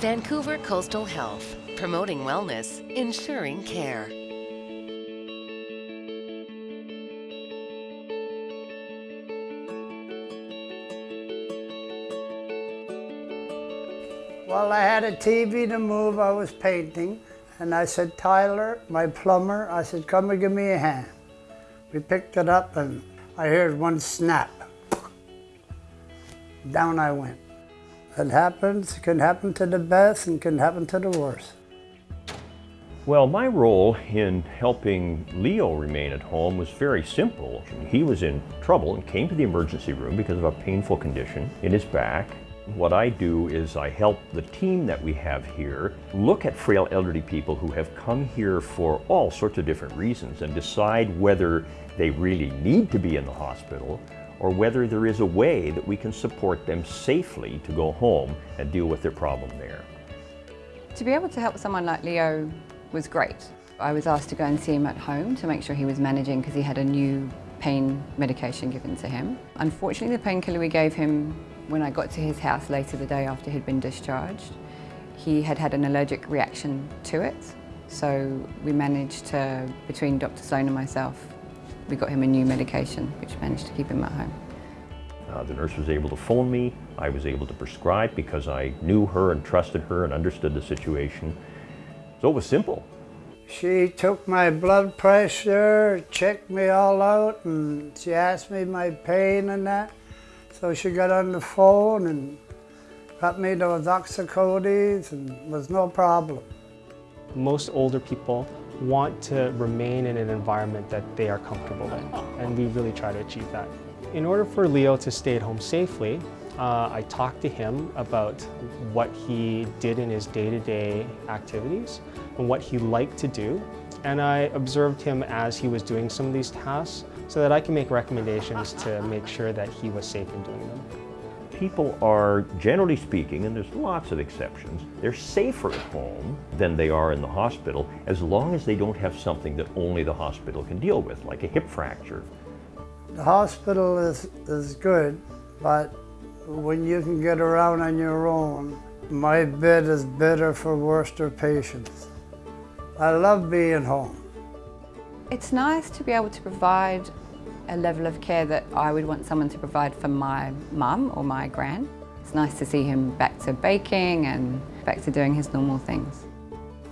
Vancouver Coastal Health, promoting wellness, ensuring care. Well, I had a TV to move, I was painting, and I said, Tyler, my plumber, I said, come and give me a hand. We picked it up and I heard one snap. Down I went. It happens, it can happen to the best and can happen to the worst. Well, my role in helping Leo remain at home was very simple. He was in trouble and came to the emergency room because of a painful condition in his back. What I do is I help the team that we have here look at frail elderly people who have come here for all sorts of different reasons and decide whether they really need to be in the hospital or whether there is a way that we can support them safely to go home and deal with their problem there. To be able to help someone like Leo was great. I was asked to go and see him at home to make sure he was managing because he had a new pain medication given to him. Unfortunately, the painkiller we gave him when I got to his house later the day after he'd been discharged, he had had an allergic reaction to it. So we managed to, between Dr. Sloan and myself, we got him a new medication, which managed to keep him at home. Uh, the nurse was able to phone me. I was able to prescribe because I knew her and trusted her and understood the situation. So it was simple. She took my blood pressure, checked me all out, and she asked me my pain and that. So she got on the phone and got me those oxycodes and was no problem. Most older people want to remain in an environment that they are comfortable in, and we really try to achieve that. In order for Leo to stay at home safely, uh, I talked to him about what he did in his day-to-day -day activities and what he liked to do. And I observed him as he was doing some of these tasks so that I can make recommendations to make sure that he was safe in doing them. People are, generally speaking, and there's lots of exceptions, they're safer at home than they are in the hospital as long as they don't have something that only the hospital can deal with, like a hip fracture. The hospital is, is good, but when you can get around on your own, my bed is better for Worcester patients. I love being home. It's nice to be able to provide a level of care that I would want someone to provide for my mum or my gran. It's nice to see him back to baking and back to doing his normal things.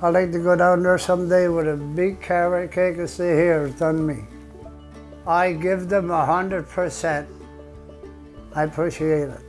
I'd like to go down there someday with a big carrot cake and say, here, it's done me. I give them a hundred percent. I appreciate it.